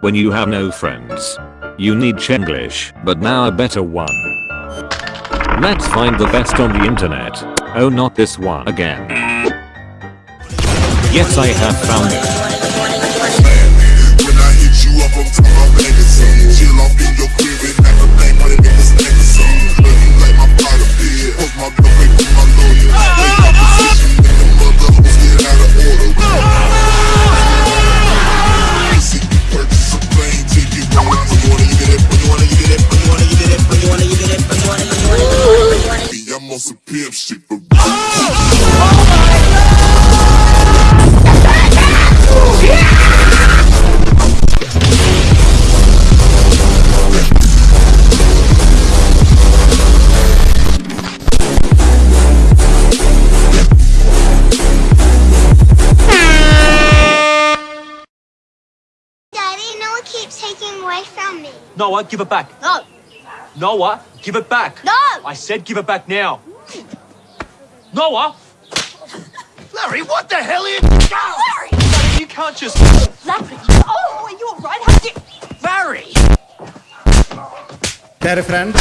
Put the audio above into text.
when you have no friends. You need Chenglish, but now a better one. Let's find the best on the internet. Oh not this one again. Yes I have found it. On some pimp shit for Daddy, Noah keeps taking away from me. Noah, give it back. No. Noah, give it back. No. I said give it back now. Noah! Larry, what the hell are you... Larry, Larry, you can't just... Larry. Oh, are you alright? How did... Larry! Cari friend,